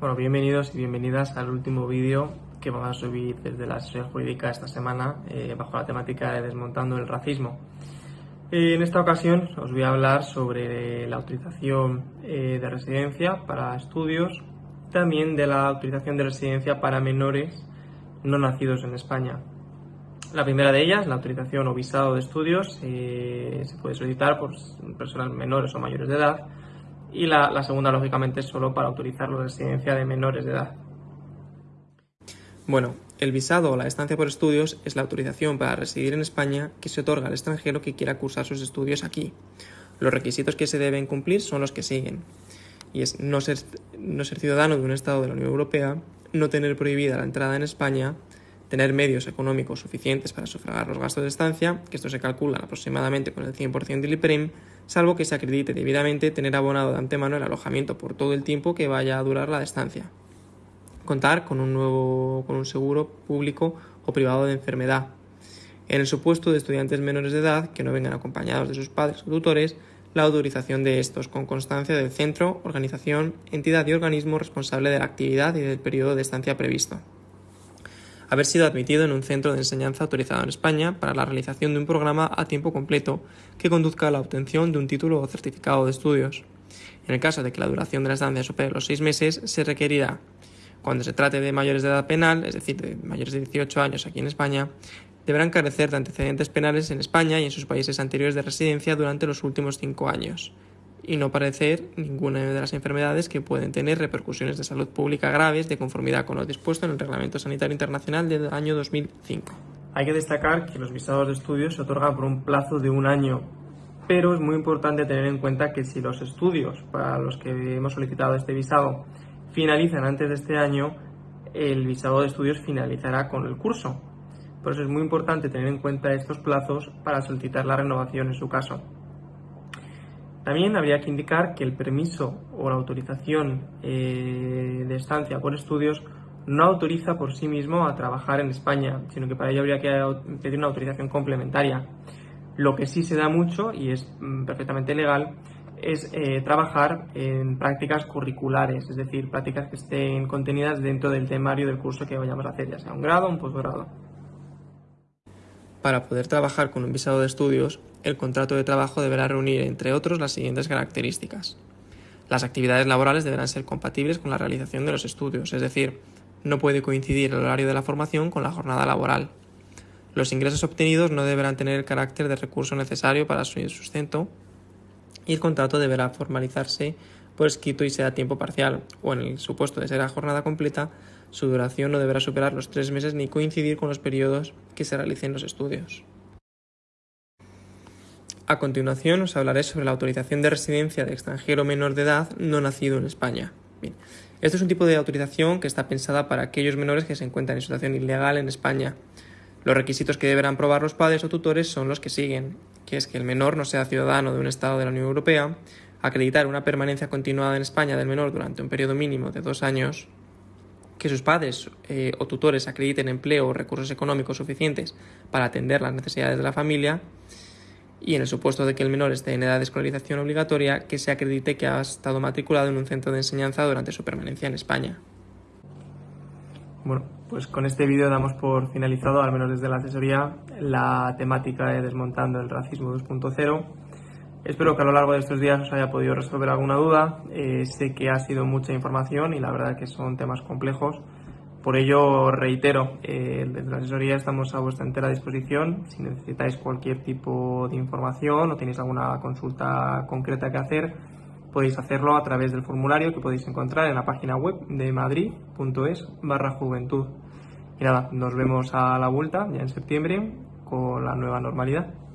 Bueno, bienvenidos y bienvenidas al último vídeo que vamos a subir desde la asesoría jurídica esta semana eh, bajo la temática de desmontando el racismo. Eh, en esta ocasión os voy a hablar sobre la autorización eh, de residencia para estudios, también de la autorización de residencia para menores no nacidos en España. La primera de ellas, la autorización o visado de estudios, se puede solicitar por personas menores o mayores de edad y la, segunda, lógicamente, es solo para autorizar la residencia de menores de edad. Bueno, el visado o la estancia por estudios es la autorización para residir en España que se otorga al extranjero que quiera cursar sus estudios aquí. Los requisitos que se deben cumplir son los que siguen. Y es no ser, no ser ciudadano de un Estado de la Unión Europea, no tener prohibida la entrada en España, tener medios económicos suficientes para sufragar los gastos de estancia, que esto se calcula aproximadamente con el 100% del IPREM, salvo que se acredite debidamente tener abonado de antemano el alojamiento por todo el tiempo que vaya a durar la estancia. Contar con un nuevo con un seguro público o privado de enfermedad. En el supuesto de estudiantes menores de edad que no vengan acompañados de sus padres o tutores, la autorización de estos con constancia del centro, organización, entidad y organismo responsable de la actividad y del periodo de estancia previsto haber sido admitido en un centro de enseñanza autorizado en España para la realización de un programa a tiempo completo que conduzca a la obtención de un título o certificado de estudios. En el caso de que la duración de la estancia supere los seis meses, se requerirá, cuando se trate de mayores de edad penal, es decir, de mayores de 18 años aquí en España, deberán carecer de antecedentes penales en España y en sus países anteriores de residencia durante los últimos cinco años y no parecer ninguna de las enfermedades que pueden tener repercusiones de salud pública graves de conformidad con lo dispuesto en el Reglamento Sanitario Internacional del año 2005. Hay que destacar que los visados de estudios se otorgan por un plazo de un año, pero es muy importante tener en cuenta que si los estudios para los que hemos solicitado este visado finalizan antes de este año, el visado de estudios finalizará con el curso. Por eso es muy importante tener en cuenta estos plazos para solicitar la renovación en su caso. También habría que indicar que el permiso o la autorización eh, de estancia por estudios no autoriza por sí mismo a trabajar en España, sino que para ello habría que pedir una autorización complementaria. Lo que sí se da mucho, y es mm, perfectamente legal, es eh, trabajar en prácticas curriculares, es decir, prácticas que estén contenidas dentro del temario del curso que vayamos a hacer, ya sea un grado o un posgrado. Para poder trabajar con un visado de estudios, el contrato de trabajo deberá reunir, entre otros, las siguientes características. Las actividades laborales deberán ser compatibles con la realización de los estudios, es decir, no puede coincidir el horario de la formación con la jornada laboral. Los ingresos obtenidos no deberán tener el carácter de recurso necesario para su sustento y el contrato deberá formalizarse por escrito y sea a tiempo parcial, o en el supuesto de ser a jornada completa, su duración no deberá superar los tres meses ni coincidir con los periodos que se realicen los estudios. A continuación os hablaré sobre la autorización de residencia de extranjero menor de edad no nacido en España. Este es un tipo de autorización que está pensada para aquellos menores que se encuentran en situación ilegal en España. Los requisitos que deberán probar los padres o tutores son los que siguen, que es que el menor no sea ciudadano de un Estado de la Unión Europea, acreditar una permanencia continuada en España del menor durante un periodo mínimo de dos años, que sus padres eh, o tutores acrediten empleo o recursos económicos suficientes para atender las necesidades de la familia y en el supuesto de que el menor esté en edad de escolarización obligatoria, que se acredite que ha estado matriculado en un centro de enseñanza durante su permanencia en España. Bueno, pues con este vídeo damos por finalizado, al menos desde la asesoría, la temática de Desmontando el Racismo 2.0 Espero que a lo largo de estos días os haya podido resolver alguna duda. Eh, sé que ha sido mucha información y la verdad que son temas complejos. Por ello, reitero, eh, desde la asesoría estamos a vuestra entera disposición. Si necesitáis cualquier tipo de información o tenéis alguna consulta concreta que hacer, podéis hacerlo a través del formulario que podéis encontrar en la página web de madrid.es barra juventud. Y nada, nos vemos a la vuelta ya en septiembre con la nueva normalidad.